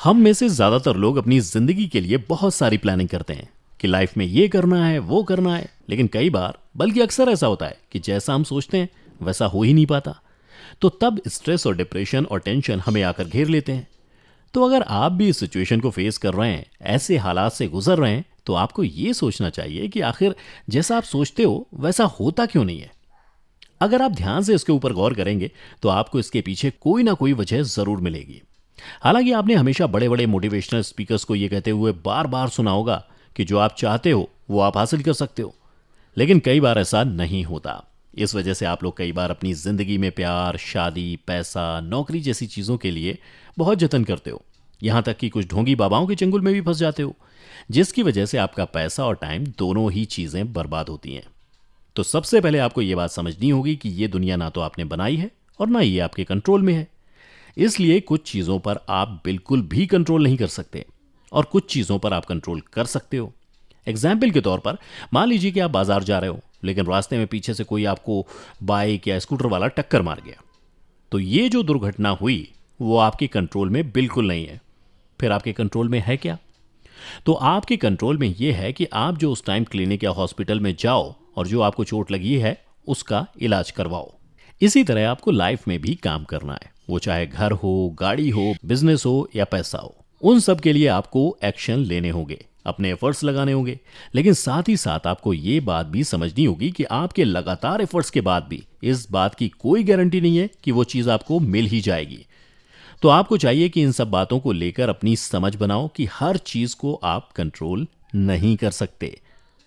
हम में से ज़्यादातर लोग अपनी ज़िंदगी के लिए बहुत सारी प्लानिंग करते हैं कि लाइफ में ये करना है, वो करना है। लेकिन कई बार, बल्कि अक्सर ऐसा होता है कि जैसा हम सोचते हैं, वैसा हो ही नहीं पाता। तो तब स्ट्रेस और डिप्रेशन और टेंशन हमें आकर घेर लेते हैं। तो अगर आप भी इस सिचुएशन को फेस कर रहे हैं, ऐसे हालात से गुजर रहे हैं तो आपको ये सोचना चाहिए कि आखिर जैसा आप सोचते हो, वैसा होता क्यों नहीं है? अगर आप ध्यान से इसके ऊपर गौर करेंगे तो आपको इसके पीछे कोई ना कोई वजह ज़रूर मिलेगी। हालाँकि आपने हमेशा बड़े बड़े मोटिवेशनल स्पीकर्स को यह कहते हुए बार बार सुना होगा कि जो आप चाहते हो, वो आप हासिल कर सकते हो। लेकिन कई बार ऐसा नहीं होता। इस वजह से आप लोग कई बार अपनी ज़िंदगी में प्यार, शादी, पैसा, नौकरी जैसी चीज़ों के लिए बहुत जतन करते हो। यहाँ तक कि कुछ ढोंगी बाबाओं के चंगुल में भी फंस जाते हो, जिसकी वजह से आपका पैसा और टाइम दोनों ही चीज़ें बर्बाद होती हैं। तो सबसे पहले आपको यह बात समझनी होगी कि यह दुनिया ना तो आपने बनाई है और ना ये आपके कंट्रोल में है। इसलिए कुछ चीज़ों पर आप बिल्कुल भी कंट्रोल नहीं कर सकते और कुछ चीज़ों पर आप कंट्रोल कर सकते हो। एग्ज़ाम्पल के तौर पर, मान लीजिए कि आप बाज़ार जा रहे हो, लेकिन रास्ते में पीछे से कोई आपको बाइक या स्कूटर वाला टक्कर मार गया। तो ये जो दुर्घटना हुई, वो आपके कंट्रोल में बिल्कुल नहीं है। फिर आपके कंट्रोल में है क्या? तो आपके कंट्रोल में यह है कि आप जो उस टाइम क्लिनिक या हॉस्पिटल में जाओ और जो आपको चोट लगी है, उसका इलाज करवाओ। इसी तरह आपको लाइफ में भी काम करना है। वो चाहे घर हो, गाड़ी हो बिज़नेस हो या पैसा हो, उन सब के लिए आपको एक्शन लेने होंगे, अपने एफर्ट्स लगाने होंगे। लेकिन साथ ही साथ आपको ये बात भी समझनी होगी कि आपके लगातार एफर्ट्स के बाद भी इस बात की कोई गारंटी नहीं है कि वो चीज़ आपको मिल ही जाएगी। तो आपको चाहिए कि इन सब बातों को लेकर अपनी समझ बनाओ कि हर चीज़ को आप कंट्रोल नहीं कर सकते।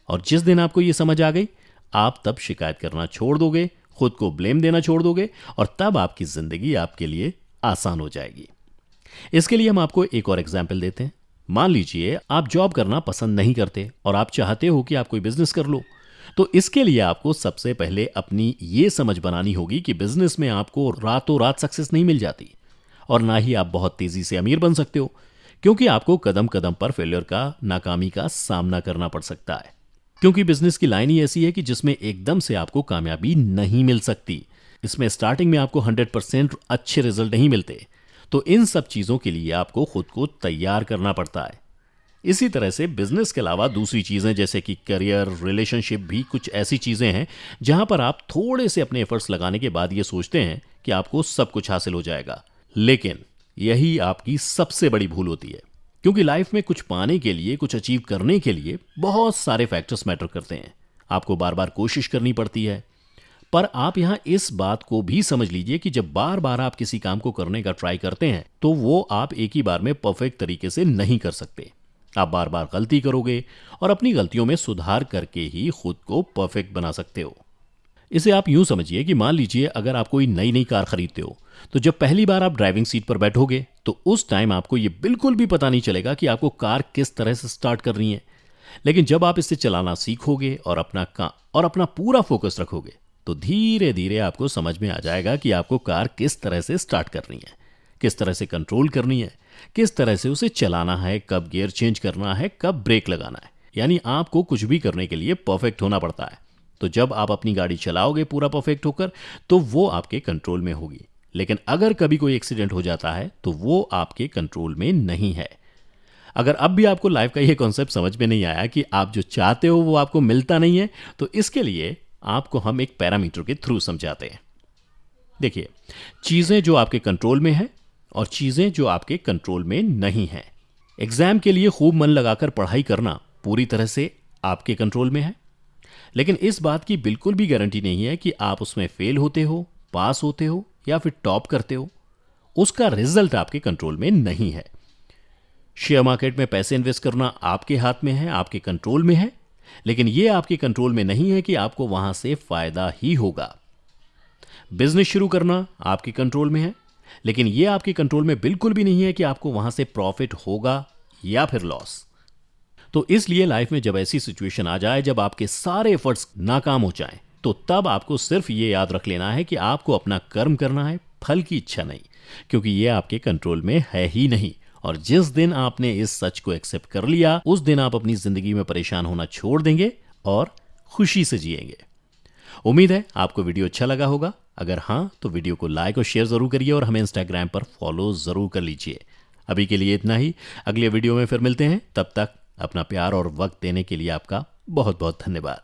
और जिस दिन आपको यह समझ आ गई, आप तब शिकायत करना छोड़ दोगे खुद को ब्लेम देना छोड़ दोगे और तब आपकी ज़िंदगी आपके लिए आसान हो जाएगी। इसके लिए हम आपको एक और एग्ज़ाम्पल देते हैं। मान लीजिए आप जॉब करना पसंद नहीं करते और आप चाहते हो कि आप कोई बिज़नेस कर लो तो इसके लिए आपको सबसे पहले अपनी ये समझ बनानी होगी कि बिज़नेस में आपको रातों रात सक्सेस नहीं मिल जाती और ना ही आप बहुत तेज़ी से अमीर बन सकते हो, क्योंकि आपको कदम कदम पर फेलियर का, नाकामी का सामना करना पड़ सकता है। क्योंकि बिज़नेस की लाइन ही ऐसी है कि जिसमें एकदम से आपको कामयाबी नहीं मिल सकती। इसमें स्टार्टिंग में आपको 100 परसेंट अच्छे रिज़ल्ट नहीं मिलते। तो इन सब चीज़ों के लिए आपको खुद को तैयार करना पड़ता है। इसी तरह से बिज़नेस के अलावा दूसरी चीज़ें जैसे कि करियर रिलेशनशिप भी कुछ ऐसी चीज़ें हैं, जहाँ पर आप थोड़े से अपने एफर्ट्स लगाने के बाद ये सोचते हैं कि आपको सब कुछ हासिल हो जाएगा। लेकिन यही आपकी सबसे बड़ी भूल होती है। क्योंकि लाइफ में कुछ पाने के लिए, कुछ अचीव करने के लिए बहुत सारे फैक्टर्स मैटर करते हैं। आपको बार बार कोशिश करनी पड़ती है। पर आप यहाँ इस बात को भी समझ लीजिए कि जब बार बार आप किसी काम को करने का ट्राई करते हैं तो वो आप एक ही बार में परफेक्ट तरीके से नहीं कर सकते। आप बार बार गलती करोगे और अपनी गलतियों में सुधार करके ही खुद को परफेक्ट बना सकते हो। इसे आप यूँ समझिए कि मान लीजिए अगर आप कोई नई नई कार खरीदते हो तो जब पहली बार आप ड्राइविंग सीट पर बैठोगे तो उस टाइम आपको यह बिल्कुल भी पता नहीं चलेगा कि आपको कार किस तरह से स्टार्ट करनी है। लेकिन जब आप इसे चलाना सीखोगे और अपना का, और अपना पूरा फोकस रखोगे तो धीरे धीरे आपको समझ में आ जाएगा कि आपको कार किस तरह से स्टार्ट करनी है। किस तरह से कंट्रोल करनी है। किस तरह से उसे चलाना है, कब गियर चेंज करना है, कब ब्रेक लगाना है। यानी आपको कुछ भी करने के लिए परफेक्ट होना पड़ता है। तो जब आप अपनी गाड़ी चलाओगे पूरा परफेक्ट होकर तो वो आपके कंट्रोल में होगी। लेकिन अगर कभी कोई एक्सीडेंट हो जाता है तो वो आपके कंट्रोल में नहीं है। अगर अब भी आपको लाइफ का ये कॉन्सेप्ट समझ में नहीं आया कि आप जो चाहते हो, वो आपको मिलता नहीं है तो इसके लिए आपको हम एक पैरामीटर के थ्रू समझाते हैं। देखिए, चीज़ें जो आपके कंट्रोल में है और चीज़ें जो आपके कंट्रोल में नहीं है। एग्ज़ाम के लिए खूब मन लगाकर पढ़ाई करना पूरी तरह से आपके कंट्रोल में है। लेकिन इस बात की बिल्कुल भी गारंटी नहीं है कि आप उसमें फेल होते हो पास होते हो या फिर टॉप करते हो उसका रिज़ल्ट आपके कंट्रोल में नहीं है। शेयर मार्केट में पैसे इन्वेस्ट करना आपके हाथ में है आपके कंट्रोल में है लेकिन यह आपके कंट्रोल में नहीं है कि आपको वहाँ से फ़ायदा ही होगा। बिज़नेस शुरू करना आपके कंट्रोल में है लेकिन यह आपके कंट्रोल में बिल्कुल भी नहीं है कि आपको वहाँ से प्रॉफिट होगा या फिर लॉस। तो इसलिए लाइफ में जब ऐसी सिचुएशन आ जाए जब आपके सारे एफर्ट्स नाकाम हो जाएँ, तो तब आपको सिर्फ़ ये याद रख लेना है कि आपको अपना कर्म करना है, फल की इच्छा नहीं, क्योंकि यह आपके कंट्रोल में है ही नहीं। और जिस दिन आपने इस सच को एक्सेप्ट कर लिया, उस दिन आप अपनी ज़िंदगी में परेशान होना छोड़ देंगे और खुशी से जिएँगे। उम्मीद है आपको वीडियो अच्छा लगा होगा। अगर हाँ तो वीडियो को लाइक और शेयर ज़रूर करिए और हमें इंस्टाग्राम पर फॉलो ज़रूर कर लीजिए। अभी के लिए इतना ही। अगले वीडियो में फिर मिलते हैं। तब तक अपना प्यार और वक्त देने के लिए आपका बहुत बहुत धन्यवाद।